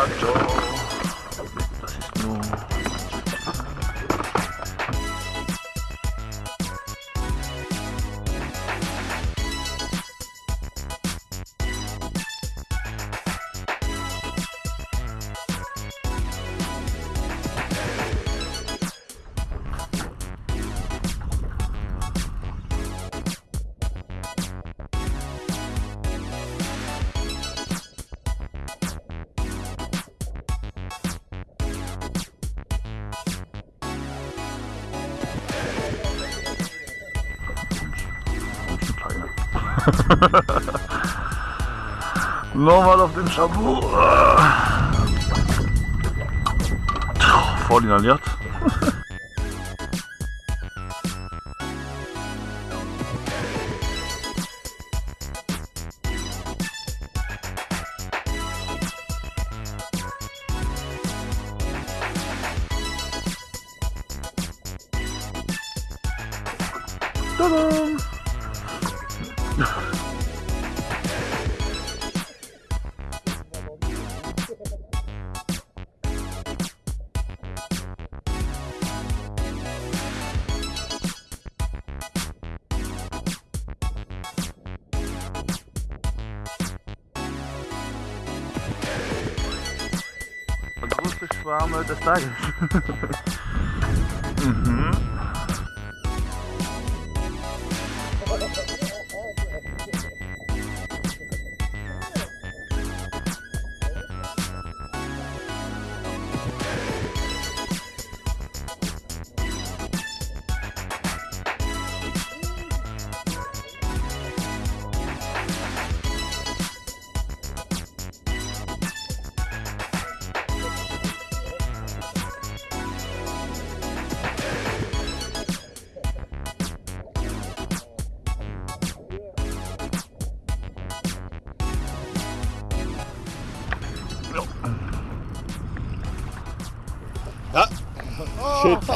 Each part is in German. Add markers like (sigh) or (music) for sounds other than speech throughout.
Speedfaktor. Das (laughs) Nochmal auf den Shampoo. Voll inhaliert. Tada! igual ao meu dos uhum.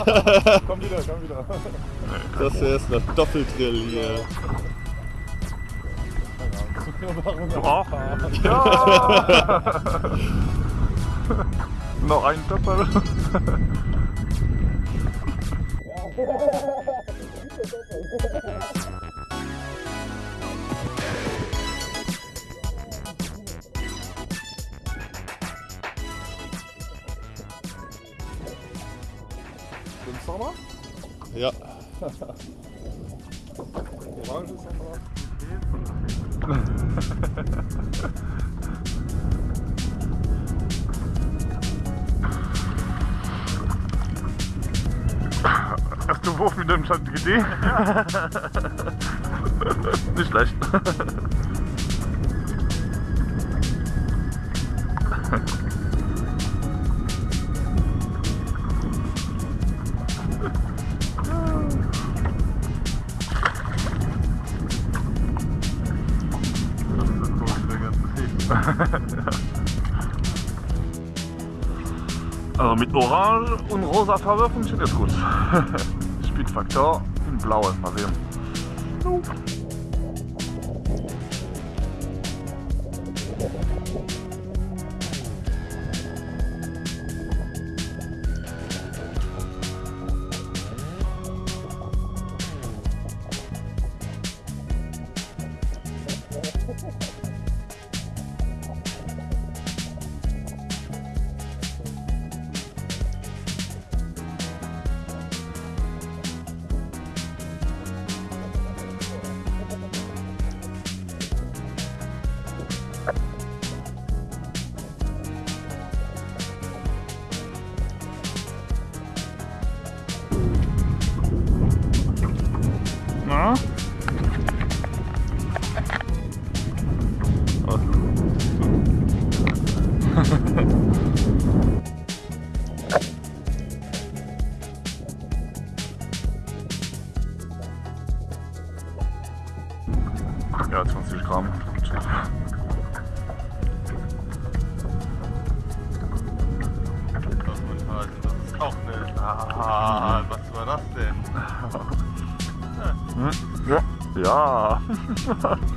(laughs) komm wieder, komm wieder. Das hier ist ein Doppeldrill hier. Auch? Ja! Noch ein Doppel. (laughs) Ja. Orange ist nochmal. Hast du Wurf mit dem GD? (laughs) Nicht schlecht. (laughs) Also mit Orange und rosa Farbe funktioniert gut. (laughs) Speedfaktor in blaue, mal sehen. Na? Ja, 20 Gramm. Das ist auch eine. Ah, was war das denn? Hm? Ja. (laughs) Ja. (laughs) (laughs)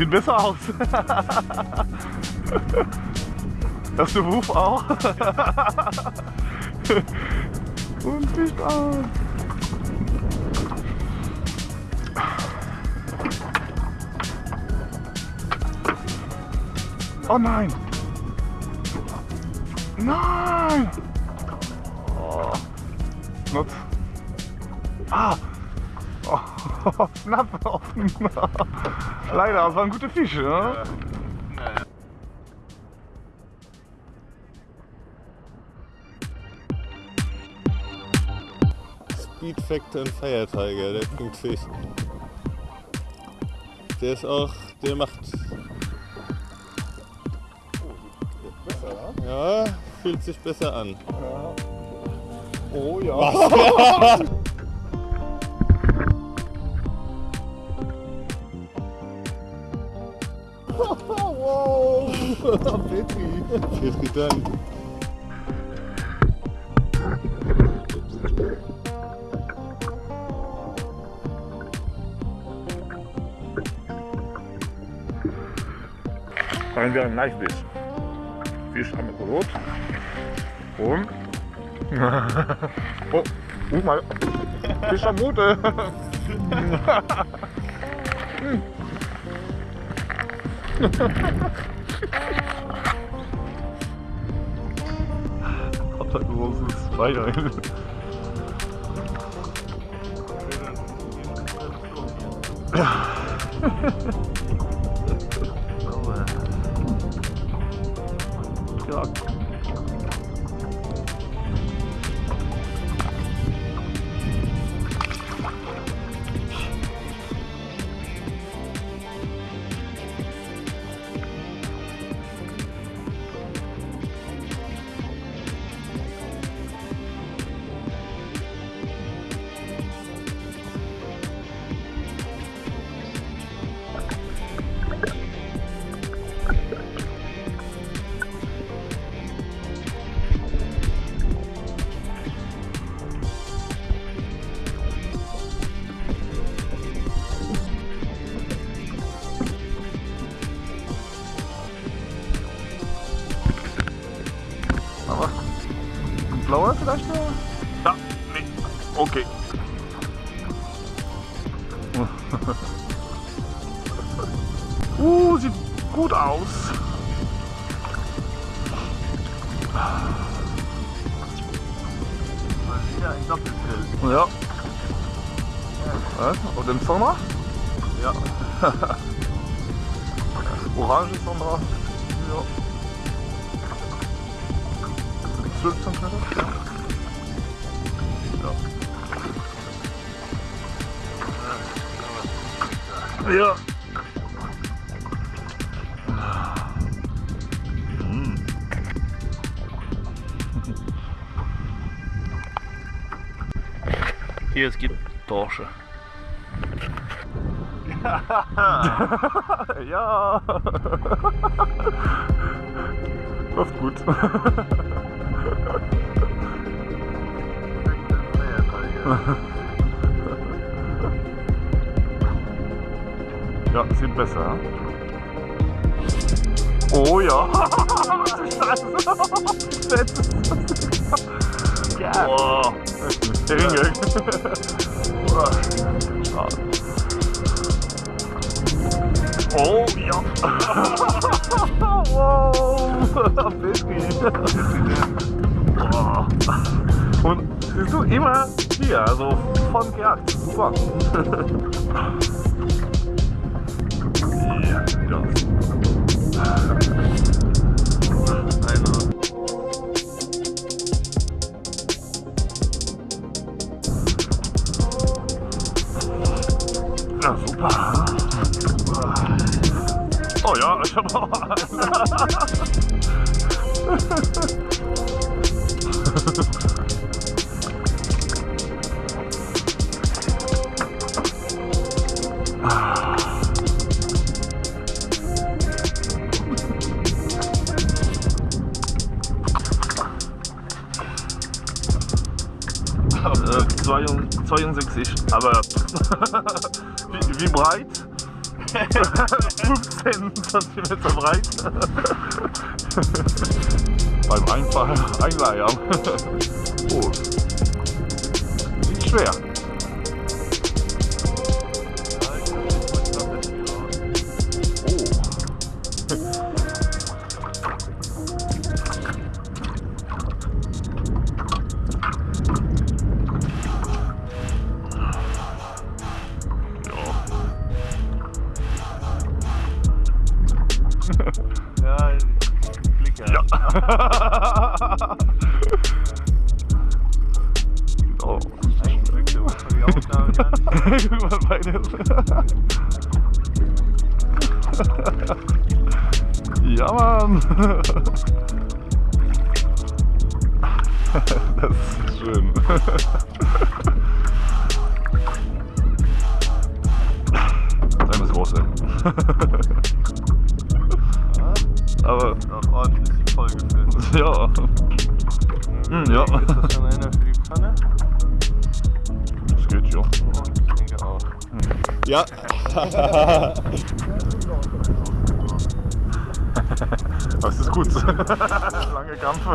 sieht besser aus. Hast du Wuf auch? Und nicht aus. Oh nein! Nein! Oh. Not. Ah! Oh, (laughs) knapp offen. Leider, das waren gute Fische, ne? Speed Factor und Fire Tiger, der Punktfisch. Der ist auch, der macht, Besser, ja? ja, fühlt sich besser an. Ja. Oh ja. (laughs) Petri. Vielen Dank. Finden wir ein leichtes Fisch am Rot. Und. (laughs) oh, guck mal. Fisch am Mute. (laughs) 말도 안 되는 gut aus. Wieder ein Doppelkill. Ja. Und im Sommer? Ja. (laughs) Orange drauf. Ja. 12 cm? Ja. Ja. Ja. Hier, es gibt Dorsche. (laughs) ja. Läuft gut. (laughs) Ja, sieht besser. Oh ja. (laughs) ja. Boah. Der Ringe. Oh ja. wow. Petri. Boah. Und siehst du immer hier, also von gejagt. Super. Ja, (laughs) auch einen. (laughs) Äh, 62, aber (laughs) wie, wie breit? 15 cm breit. Beim Einfall einleiern. (laughs) oh. Nicht schwer. (laughs) Ja, Klick ja. (laughs) Oh. Eindrücke muss (laughs) man die Aufnahme gar nicht. Über beides. ja, Mann. Das ist schön. Sei muss groß sein. Aber Auch ordentlich vollgefüllt. (laughs) ja. Hm, ja. Ist das schon einer für die Pfanne? Das geht ja. Ich denke auch. Ja, (laughs) Das ist gut. (laughs) Lange Kampf.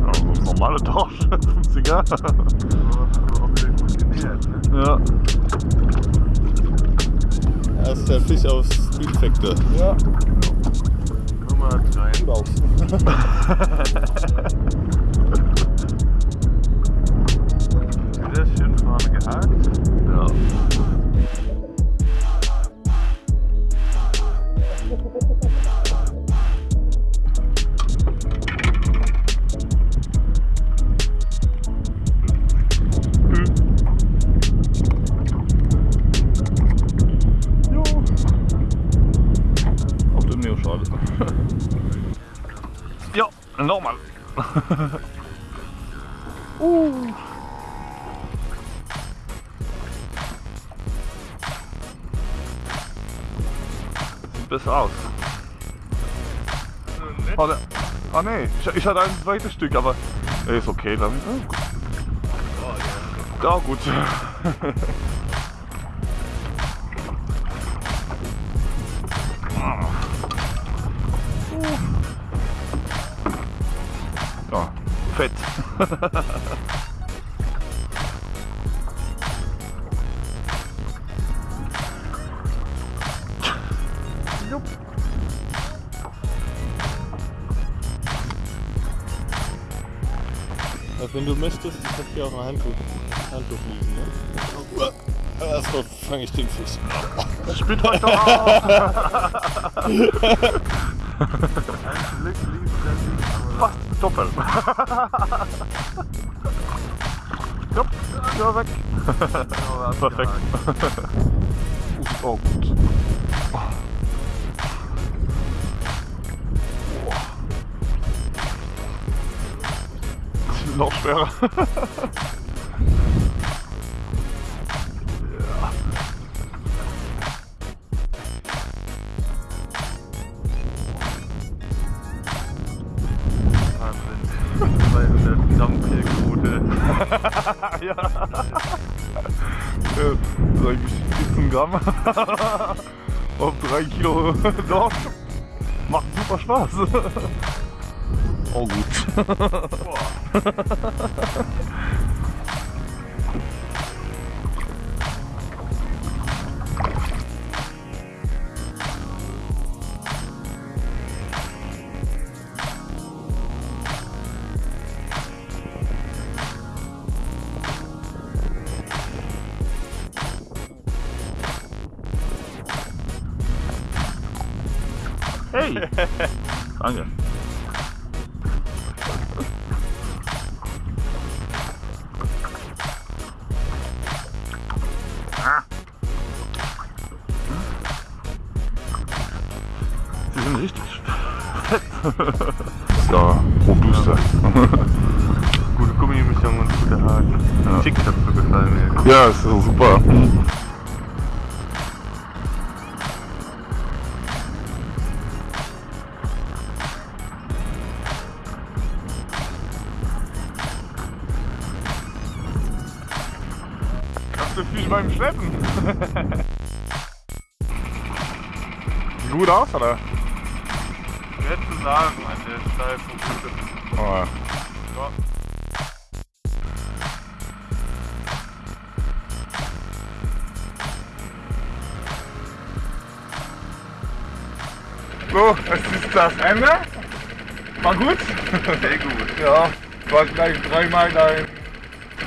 Ja, normaler Tausch, 50er. Aber auch wieder gut genährt, ne? Ja. Der Fisch aus Speed Factor. Ja, Nummer 3. gut aus. Nochmal. (laughs) uh. Sieht besser aus. Oh, ne, oh nee, ich, ich hatte ein zweites Stück, aber ist okay dann. Ja, gut. Ja, gut. (laughs) (laughs) fett. Also wenn du möchtest, ich habe hier auch ein Handtuch, Handtuch liegen. Ne? Erstmal fange ich den Fisch. Spielt euch doch auf! (laughs) Glück liegt dann Fast doppelt. Jupp, (laughs) ja weg. aber Perfekt. oh gut. Oh. Noch schwerer. Wahnsinn. 200 (laughs) Gramm Pillquote. ja. ja. Sag ich 14 Gramm. Auf 3 Kilo (laughs) Dorf. Macht super Spaß. (laughs) Oh gut. Hey! Danke. Ah. Sie sind richtig (laughs) fett. so, robuster. Gute Gummimischung und gute Haken. Ja. Schick hat so gefallen mir. Ja, ist so super. Beim Schleppen. Gut aus, oder? Schwer zu sagen an der steifen Route. Oh. Ja. So, es ist das Ende. War gut. Sehr gut. Ja, war gleich dreimal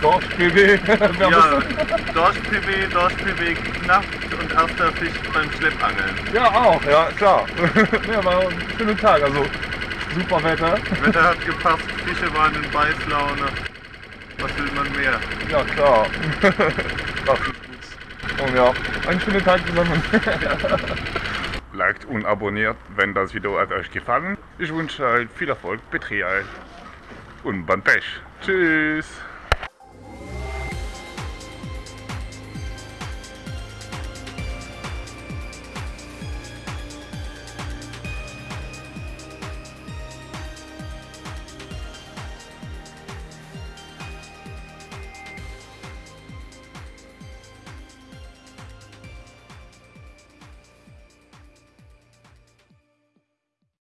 dein (laughs) Dorf-PB. Ja, Dorsch-PW, Dorsch-PW knapp und erster Fisch beim Schleppangeln. ja, auch, ja, klar. (laughs) ja, war ein schöner Tag, also super Wetter. Wetter hat gepasst, Fische waren in Beißlaune. Was will man mehr? Ja, klar. (laughs) das ist gut. Und ja, einen schönen Tag zusammen. Liked und abonniert, wenn das Video hat euch gefallen. Ich wünsche euch viel Erfolg, Betrieb und beim Pech. Tschüss.